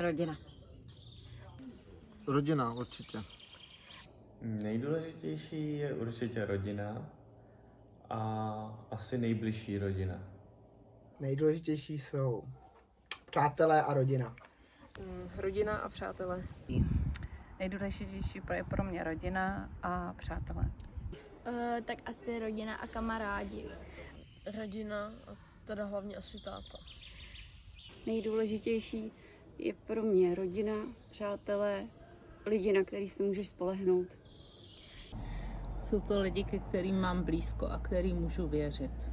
Rodina. Rodina určitě. Nejdůležitější je určitě rodina a asi nejbližší rodina. Nejdůležitější jsou přátelé a rodina. Rodina a přátelé. Nejdůležitější pro- je pro mě rodina a přátelé. Uh, tak asi rodina a kamarádi. Rodina a teda hlavně asi táta. Nejdůležitější je pro mě rodina, přátelé, lidi, na který si můžeš spolehnout. Jsou to lidi, ke kterým mám blízko a kterým můžu věřit.